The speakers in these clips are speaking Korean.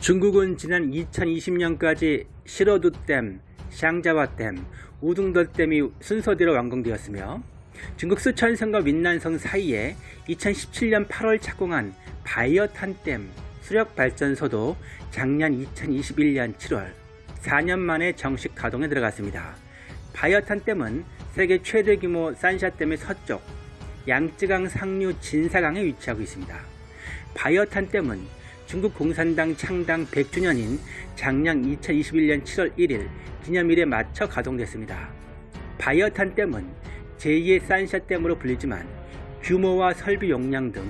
중국은 지난 2020년까지 시러두댐, 샹자와댐, 우둥더댐이 순서대로 완공되었으며 중국 쓰촨성과 윈난성 사이에 2017년 8월 착공한 바이어탄댐 수력발전소도 작년 2021년 7월 4년 만에 정식 가동에 들어갔습니다. 바이어탄댐은 세계 최대 규모 산샤댐의 서쪽 양쯔강 상류 진사강에 위치하고 있습니다. 바이어탄댐은 중국 공산당 창당 100주년인 작년 2021년 7월 1일 기념일에 맞춰 가동됐습니다. 바이어탄 댐은 제2의 산샤댐으로 불리지만 규모와 설비 용량 등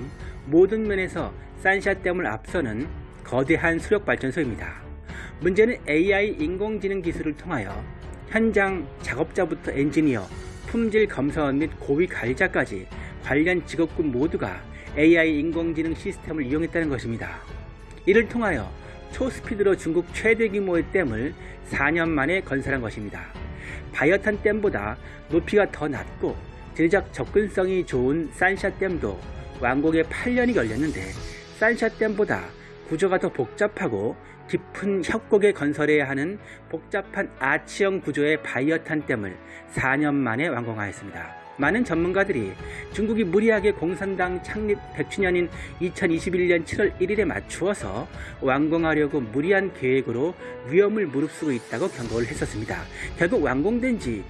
모든 면에서 산샤댐을 앞서는 거대한 수력발전소입니다. 문제는 AI 인공지능 기술을 통하여 현장 작업자부터 엔지니어, 품질 검사원 및 고위 관리자까지 관련 직업군 모두가 AI 인공지능 시스템을 이용했다는 것입니다. 이를 통하여 초스피드로 중국 최대 규모의 댐을 4년 만에 건설한 것입니다. 바이어탄 댐보다 높이가 더 낮고 질적 접근성이 좋은 산샤 댐도 완공에 8년이 걸렸는데 산샤 댐보다 구조가 더 복잡하고 깊은 협곡에 건설해야 하는 복잡한 아치형 구조의 바이어탄 댐을 4년 만에 완공하였습니다. 많은 전문가들이 중국이 무리하게 공산당 창립 100주년인 2021년 7월 1일에 맞추어서 완공하려고 무리한 계획으로 위험을 무릅쓰고 있다고 경고를 했었습니다. 결국 완공된 지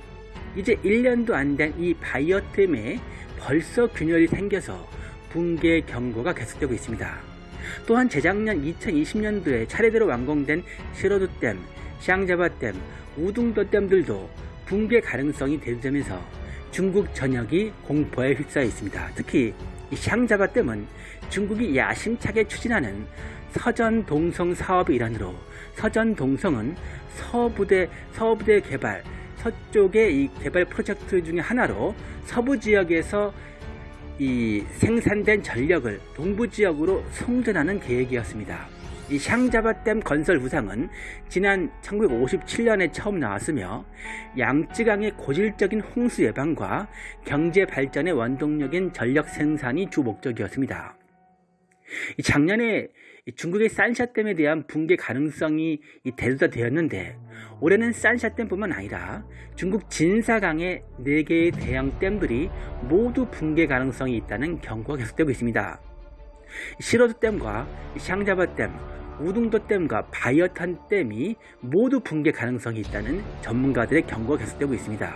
이제 1년도 안 된 이 바이어댐에 벌써 균열이 생겨서 붕괴 경고가 계속되고 있습니다. 또한 재작년 2020년도에 차례대로 완공된 시로두댐, 샹자바댐, 우둥도댐들도 붕괴 가능성이 대두되면서 중국 전역이 공포에 휩싸여 있습니다. 특히 이 샹자바 댐은 중국이 야심차게 추진하는 서전동성 사업의 일환으로 서전동성은 서부대 서부대 개발 서쪽의 이 개발 프로젝트 중의 하나로 서부 지역에서 이 생산된 전력을 동부 지역으로 송전하는 계획이었습니다. 이 샹자바댐 건설 구상은 지난 1957년에 처음 나왔으며 양쯔강의 고질적인 홍수 예방과 경제 발전의 원동력인 전력 생산이 주 목적이었습니다. 작년에 중국의 산샤댐에 대한 붕괴 가능성이 대두가 되었는데 올해는 산샤댐뿐만 아니라 중국 진사강의 4개의 대형 댐들이 모두 붕괴 가능성이 있다는 경고가 계속되고 있습니다. 시로드댐과 샹자바댐, 우둥도댐과 바이어탄 댐이 모두 붕괴 가능성이 있다는 전문가들의 경고가 계속되고 있습니다.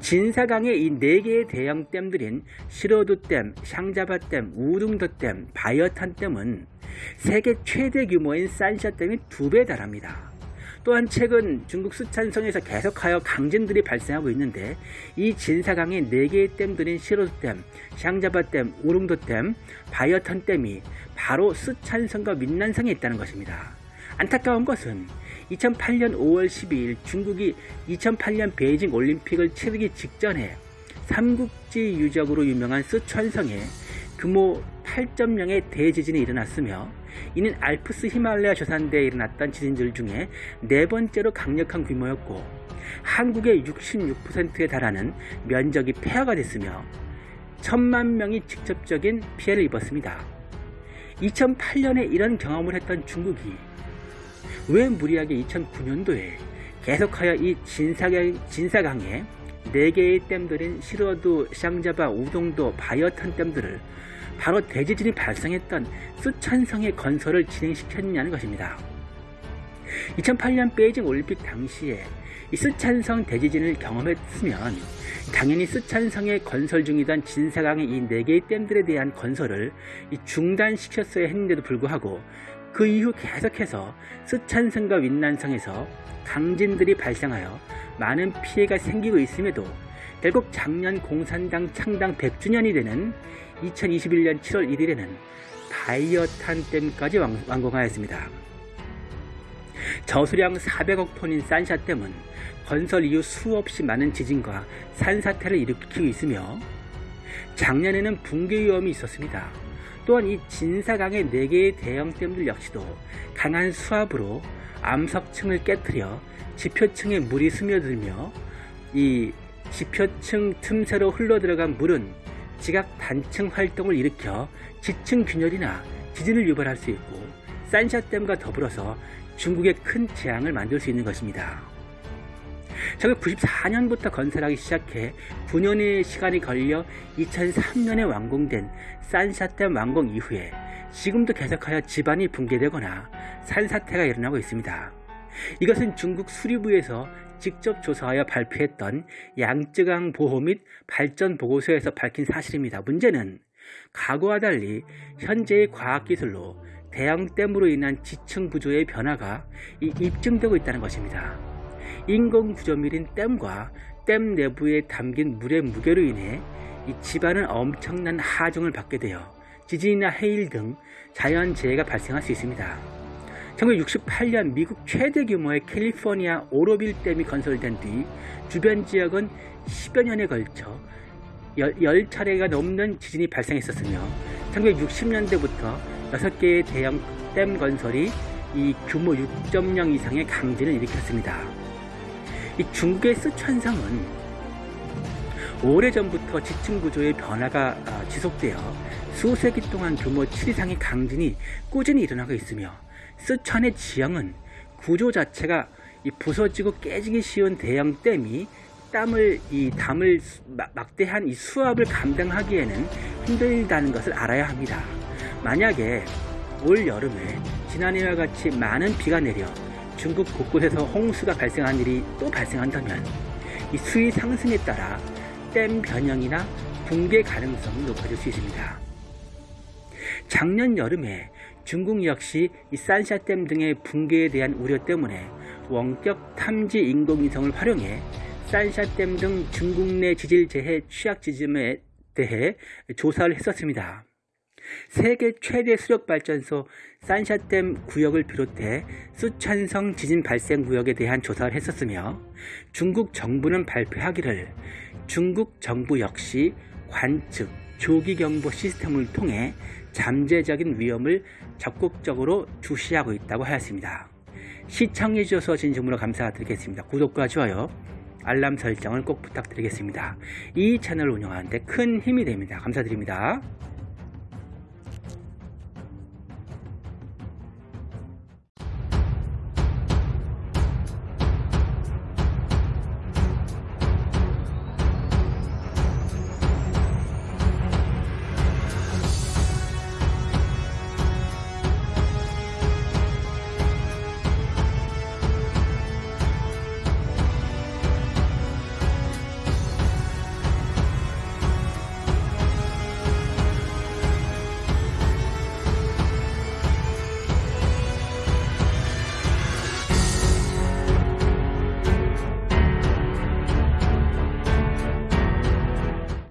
진사강의 이 4개의 대형 댐들인 시로두댐, 샹자바댐, 우둥도댐, 바이어탄댐은 세계 최대 규모인 산샤댐이 두배 달합니다. 또한 최근 중국 수찬성에서 계속하여 강진들이 발생하고 있는데 이 진사강의 4개의 댐들인 시로드댐, 샹자바댐, 우릉도댐, 바이어탄댐이 바로 수찬성과 민난성에 있다는 것입니다. 안타까운 것은 2008년 5월 12일 중국이 2008년 베이징 올림픽을 치르기 직전에 삼국지 유적으로 유명한 쓰촨성에 규모 8.0의 대지진이 일어났으며 이는 알프스 히말라야 조산대에 일어났던 지진들 중에 네 번째로 강력한 규모였고 한국의 66%에 달하는 면적이 폐허가 됐으며 천만 명이 직접적인 피해를 입었습니다. 2008년에 이런 경험을 했던 중국이 왜 무리하게 2009년도에 계속하여 이 진사강, 진사강에 4개의 댐들인 시로도, 샹자바, 우동도, 바이어탄 댐들을 바로 대지진이 발생했던 수천성의 건설을 진행시켰냐는 것입니다. 2008년 베이징 올림픽 당시에 이 쓰촨성 대지진을 경험했으면 당연히 쓰촨성에 건설 중이던 진사강의 이 4개의 댐들에 대한 건설을 중단시켰어야 했는데도 불구하고 그 이후 계속해서 쓰촨성과 윈난성에서 강진들이 발생하여 많은 피해가 생기고 있음에도 결국 작년 공산당 창당 100주년이 되는 2021년 7월 1일에는 바이어탄 댐까지 완공하였습니다. 저수량 400억 톤인 산샤댐은 건설 이후 수없이 많은 지진과 산사태를 일으키고 있으며 작년에는 붕괴 위험이 있었습니다. 또한 이 진사강의 4개의 대형 댐들 역시도 강한 수압으로 암석층을 깨뜨려 지표층에 물이 스며들며 이 지표층 틈새로 흘러들어간 물은 지각 단층 활동을 일으켜 지층 균열이나 지진을 유발할 수 있고 산샤댐과 더불어서 중국에 큰 재앙을 만들 수 있는 것입니다. 1994년부터 건설하기 시작해 9년의 시간이 걸려 2003년에 완공된 산샤댐 완공 이후에 지금도 계속하여 집안이 붕괴되거나 산사태가 일어나고 있습니다. 이것은 중국 수리부에서 직접 조사하여 발표했던 양쯔강 보호 및 발전 보고서에서 밝힌 사실입니다. 문제는 과거와 달리 현재의 과학기술로 대형댐으로 인한 지층 구조의 변화가 이- 입증되고 있다는 것입니다. 인공 구조물인 댐과 댐 내부에 담긴 물의 무게로 인해 이 집안은 엄청난 하중을 받게 되어 지진이나 해일 등 자연재해가 발생할 수 있습니다. 1968년 미국 최대 규모의 캘리포니아 오로빌 댐이 건설된 뒤 주변 지역은 10여 년에 걸쳐 10차례가 넘는 지진이 발생했었으며 1960년대부터 6개의 대형 댐 건설이 이 규모 6.0 이상의 강진을 일으켰습니다. 이 중국의 쓰촨성은 오래전부터 지층 구조의 변화가 아, 지속되어 수세기 동안 규모 7 이상의 강진이 꾸준히 일어나고 있으며 쓰촨의 지형은 구조 자체가 이 부서지고 깨지기 쉬운 대형 댐이 땀을 이 담을 막대한 이 수압을 감당하기에는 힘들다는 것을 알아야 합니다. 만약에 올 여름에 지난해와 같이 많은 비가 내려 중국 곳곳에서 홍수가 발생한 일이 또 발생한다면 이 수위 상승에 따라 댐 변형이나 붕괴 가능성이 높아질 수 있습니다. 작년 여름에 중국 역시 이 산샤댐 등의 붕괴에 대한 우려 때문에 원격 탐지 인공위성을 활용해 산샤댐 등 중국 내 지질재해 취약 지점에 대해 조사를 했었습니다. 세계 최대 수력발전소 산샤댐 구역을 비롯해 수천성 지진 발생 구역에 대한 조사를 했었으며 중국 정부는 발표하기를 중국 정부 역시 관측, 조기경보 시스템을 통해 잠재적인 위험을 적극적으로 주시하고 있다고 하였습니다. 시청해주셔서 진심으로 감사드리겠습니다. 구독과 좋아요, 알람 설정을 꼭 부탁드리겠습니다. 이 채널을 운영하는데 큰 힘이 됩니다. 감사드립니다.